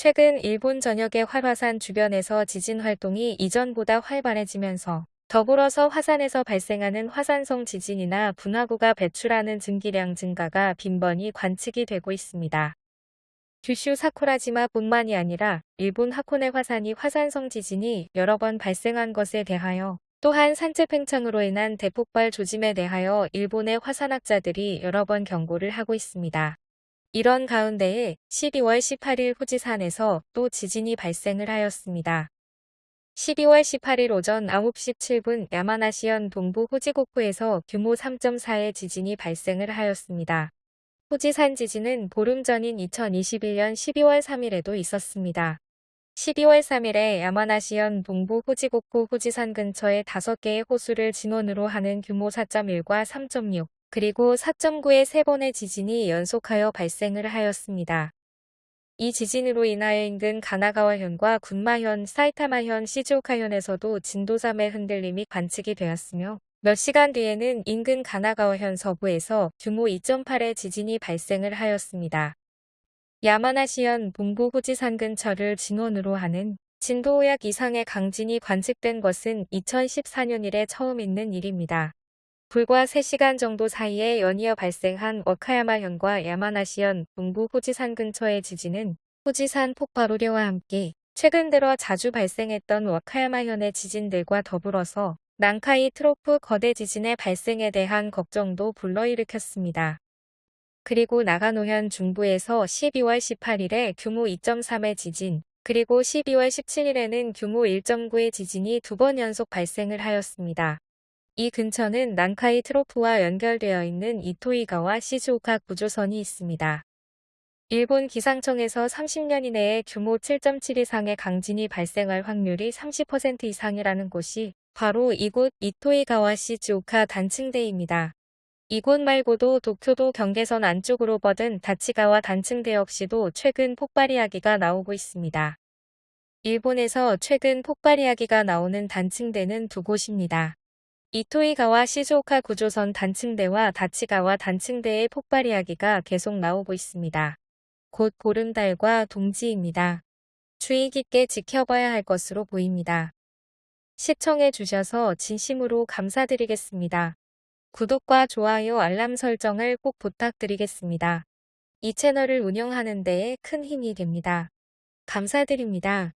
최근 일본 전역의 활화산 주변에서 지진 활동이 이전보다 활발해지면서 더불어서 화산에서 발생하는 화산성 지진이나 분화구가 배출하는 증기량 증가가 빈번히 관측이 되고 있습니다. 규슈 사쿠라지마 뿐만이 아니라 일본 하코네 화산이 화산성 지진이 여러 번 발생한 것에 대하여 또한 산체 팽창으로 인한 대폭발 조짐에 대하여 일본의 화산학자들이 여러 번 경고를 하고 있습니다. 이런 가운데에 12월 18일 후지산에서 또 지진이 발생을 하였습니다. 12월 18일 오전 9시 7분 야마나시현 동부 후지고쿠에서 규모 3.4의 지진이 발생을 하였습니다. 후지산 지진은 보름 전인 2021년 12월 3일에도 있었습니다. 12월 3일에 야마나시현 동부 후지고쿠 후지산 근처에 5개의 호수를 진원으로 하는 규모 4.1과 3.6, 그리고 4.9의 3번의 지진이 연속하여 발생을 하였습니다. 이 지진으로 인하여 인근 가나가와현과 군마현, 사이타마현, 시즈오카현에서도 진도 3의 흔들림이 관측이 되었으며 몇 시간 뒤에는 인근 가나가와현 서부에서 규모 2.8의 지진이 발생을 하였습니다. 야마나시현 동부 후지산 근처를 진원으로 하는 진도 5약 이상의 강진이 관측된 것은 2014년 이래 처음 있는 일입니다. 불과 3시간 정도 사이에 연이어 발생한 워카야마현과 야마나시현 동부 후지산 근처의 지진은 후지산 폭발 우려와 함께 최근 들어 자주 발생했던 워카야마현의 지진들과 더불어서 난카이 트로프 거대 지진의 발생에 대한 걱정도 불러일으켰습니다. 그리고 나가노현 중부에서 12월 18일에 규모 2.3의 지진, 그리고 12월 17일에는 규모 1.9의 지진이 두 번 연속 발생을 하였습니다. 이 근처는 난카이 트로프와 연결되어 있는 이토이가와 시즈오카 구조선이 있습니다. 일본 기상청에서 30년 이내에 규모 7.7 이상의 강진이 발생할 확률이 30% 이상이라는 곳이 바로 이곳 이토이가와 시즈오카 단층대입니다. 이곳 말고도 도쿄도 경계선 안쪽으로 뻗은 다치가와 단층대 역시도 최근 폭발 이야기가 나오고 있습니다. 일본에서 최근 폭발 이야기가 나오는 단층대는 두 곳입니다. 이토이가와 시즈오카 구조선 단층대와 다치가와 단층대의 폭발 이야기가 계속 나오고 있습니다. 곧 보름달과 동지입니다. 주의 깊게 지켜봐야 할 것으로 보입니다. 시청해 주셔서 진심으로 감사드리겠습니다. 구독과 좋아요 알람 설정을 꼭 부탁드리겠습니다. 이 채널을 운영하는 데에 큰 힘이 됩니다. 감사드립니다.